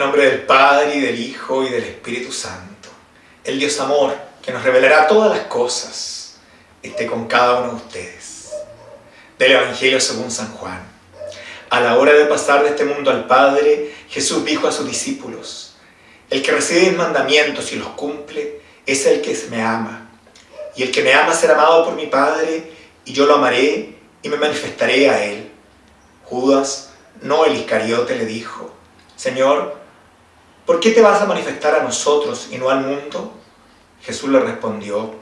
nombre del Padre, y del Hijo, y del Espíritu Santo, el Dios amor, que nos revelará todas las cosas, esté con cada uno de ustedes. Del Evangelio según San Juan. A la hora de pasar de este mundo al Padre, Jesús dijo a sus discípulos, El que recibe mis mandamientos y los cumple, es el que me ama. Y el que me ama será amado por mi Padre, y yo lo amaré y me manifestaré a él. Judas, no el Iscariote, le dijo, Señor, ¿por qué te vas a manifestar a nosotros y no al mundo? Jesús le respondió,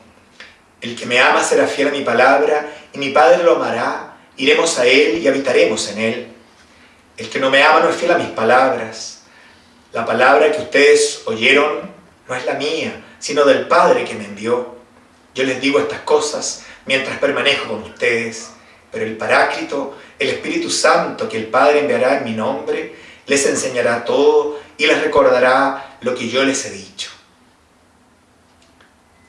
El que me ama será fiel a mi palabra, y mi Padre lo amará, iremos a él y habitaremos en él. El que no me ama no es fiel a mis palabras. La palabra que ustedes oyeron no es la mía, sino del Padre que me envió. Yo les digo estas cosas mientras permanezco con ustedes, pero el Paráclito, el Espíritu Santo que el Padre enviará en mi nombre, les enseñará todo y les recordará lo que yo les he dicho.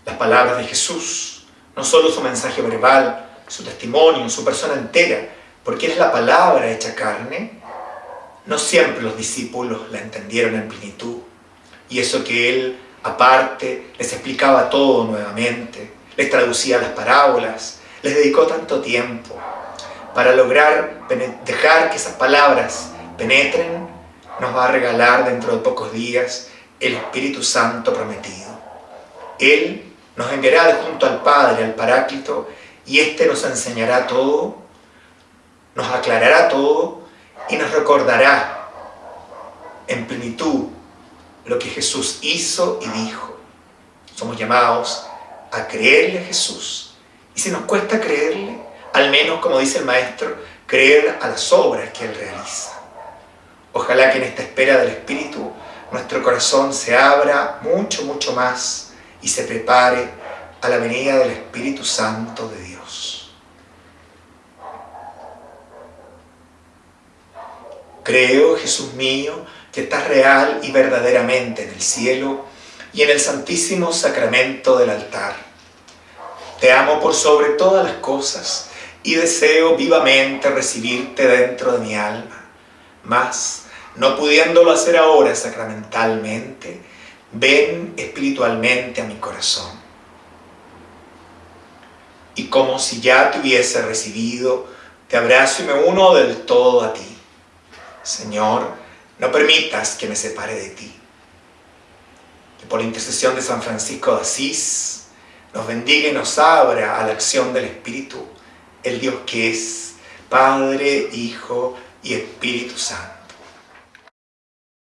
Las palabras de Jesús, no solo su mensaje verbal, su testimonio, su persona entera, porque es la palabra hecha carne, no siempre los discípulos la entendieron en plenitud. Y eso que Él, aparte, les explicaba todo nuevamente, les traducía las parábolas, les dedicó tanto tiempo para lograr dejar que esas palabras penetren, nos va a regalar dentro de pocos días el Espíritu Santo prometido. Él nos enviará de junto al Padre, al Paráclito, y éste nos enseñará todo, nos aclarará todo y nos recordará en plenitud lo que Jesús hizo y dijo. Somos llamados a creerle a Jesús. Y si nos cuesta creerle, al menos, como dice el Maestro, creer a las obras que Él realiza. Que en esta espera del Espíritu nuestro corazón se abra mucho, mucho más y se prepare a la venida del Espíritu Santo de Dios. Creo, Jesús mío, que estás real y verdaderamente en el cielo y en el santísimo sacramento del altar. Te amo por sobre todas las cosas y deseo vivamente recibirte dentro de mi alma. Mas, no pudiéndolo hacer ahora sacramentalmente, ven espiritualmente a mi corazón. Y como si ya te hubiese recibido, te abrazo y me uno del todo a ti. Señor, no permitas que me separe de ti que por intercesión de San Francisco de Asís nos bendiga y nos abra a la acción del Espíritu, el Dios que es Padre, Hijo y Espíritu Santo.